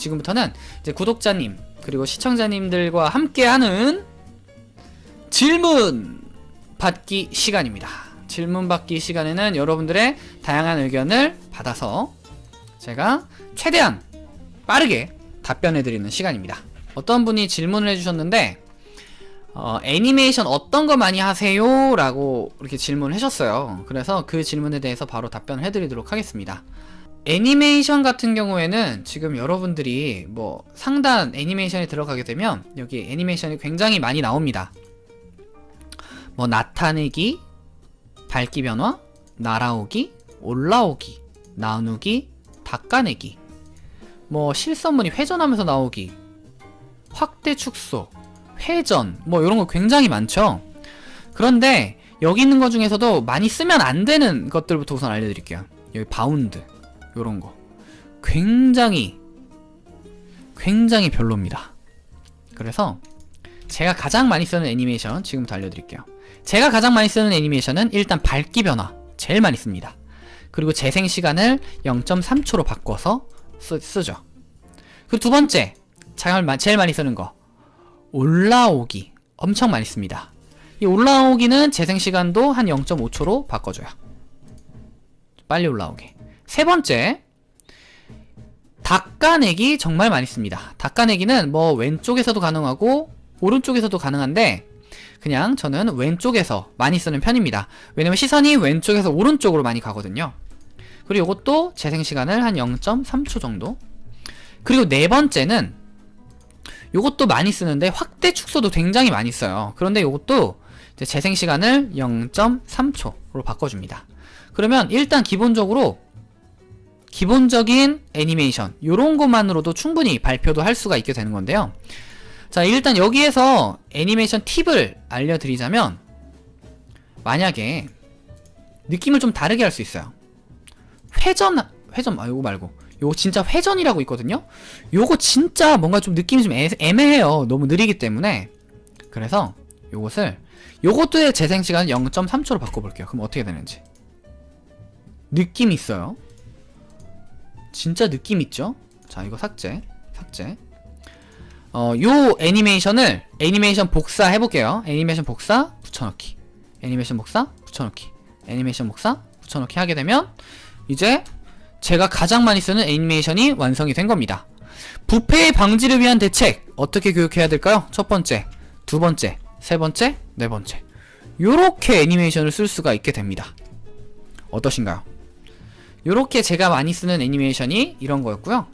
지금부터는 이제 구독자님 그리고 시청자님들과 함께하는 질문 받기 시간입니다. 질문 받기 시간에는 여러분들의 다양한 의견을 받아서 제가 최대한 빠르게 답변해드리는 시간입니다. 어떤 분이 질문을 해주셨는데 어, 애니메이션 어떤 거 많이 하세요? 라고 이렇게 질문을 하셨어요. 그래서 그 질문에 대해서 바로 답변을 해드리도록 하겠습니다. 애니메이션 같은 경우에는 지금 여러분들이 뭐 상단 애니메이션에 들어가게 되면 여기 애니메이션이 굉장히 많이 나옵니다. 뭐 나타내기, 밝기 변화, 날아오기, 올라오기, 나누기, 닦아내기, 뭐 실선물이 회전하면서 나오기, 확대 축소, 회전, 뭐 이런 거 굉장히 많죠. 그런데 여기 있는 것 중에서도 많이 쓰면 안 되는 것들부터 우선 알려드릴게요. 여기 바운드, 요런 거. 굉장히, 굉장히 별로입니다. 그래서 제가 가장 많이 쓰는 애니메이션 지금부터 알려드릴게요. 제가 가장 많이 쓰는 애니메이션은 일단 밝기 변화, 제일 많이 씁니다. 그리고 재생 시간을 0.3초로 바꿔서 쓰, 쓰죠. 그 두 번째, 제일 많이 쓰는 거. 올라오기. 엄청 많이 씁니다. 이 올라오기는 재생 시간도 한 0.5초로 바꿔줘요. 빨리 올라오게. 세 번째, 닦아내기 정말 많이 씁니다. 닦아내기는 뭐 왼쪽에서도 가능하고 오른쪽에서도 가능한데 그냥 저는 왼쪽에서 많이 쓰는 편입니다. 왜냐면 시선이 왼쪽에서 오른쪽으로 많이 가거든요. 그리고 이것도 재생 시간을 한 0.3초 정도. 그리고 네 번째는 요것도 많이 쓰는데 확대 축소도 굉장히 많이 써요. 그런데 요것도 재생 시간을 0.3초로 바꿔줍니다. 그러면 일단 기본적으로 기본적인 애니메이션 요런 것만으로도 충분히 발표도 할 수가 있게 되는 건데요. 자 일단 여기에서 애니메이션 팁을 알려드리자면 만약에 느낌을 좀 다르게 할 수 있어요. 회전 회전 아 요거 말고. 요거 진짜 회전이라고 있거든요? 요거 진짜 뭔가 좀 느낌이 좀 애, 애매해요. 너무 느리기 때문에. 그래서 요것을 요것도의 재생시간 0.3초로 바꿔볼게요. 그럼 어떻게 되는지. 느낌 있어요 진짜 느낌 있죠 자 이거 삭제 삭제 어, 요 애니메이션을 애니메이션 복사 해볼게요 애니메이션 복사 붙여넣기 애니메이션 복사 붙여넣기 애니메이션 복사 붙여넣기 하게 되면 이제 제가 가장 많이 쓰는 애니메이션이 완성이 된 겁니다. 부패의 방지를 위한 대책 어떻게 교육해야 될까요? 첫 번째, 두 번째, 세 번째, 네 번째 요렇게 애니메이션을 쓸 수가 있게 됩니다. 어떠신가요? 요렇게 제가 많이 쓰는 애니메이션이 이런 거였고요.